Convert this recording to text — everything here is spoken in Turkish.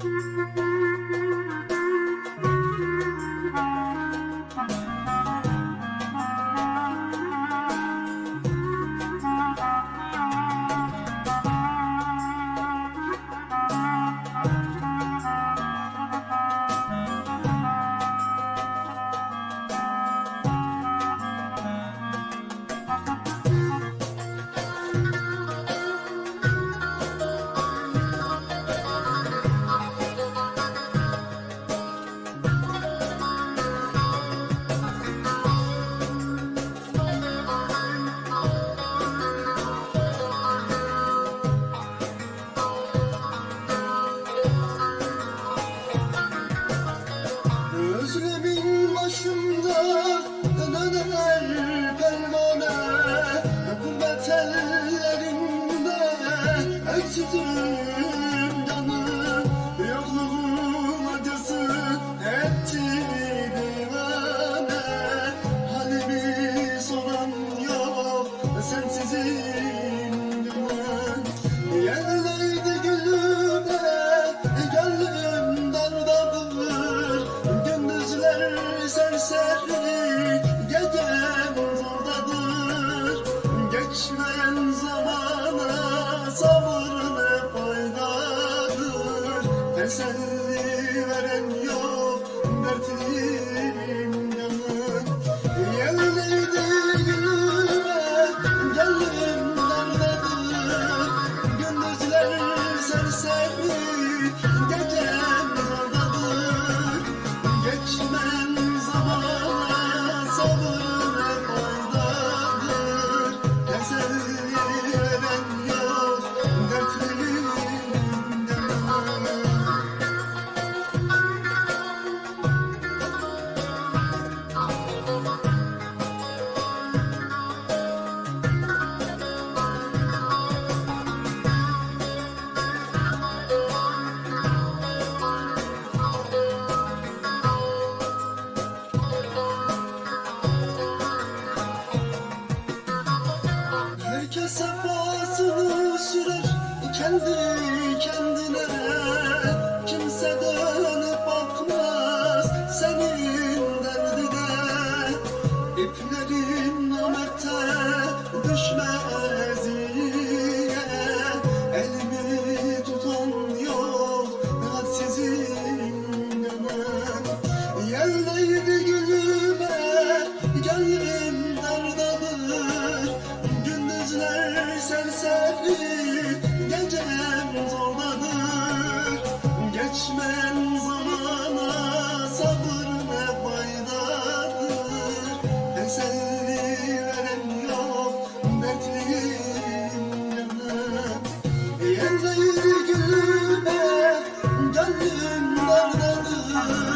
Thank you. geçmeyen zamana sabır ne faydadır? Teselli kendi kendine kimse de Nerededir, nerededir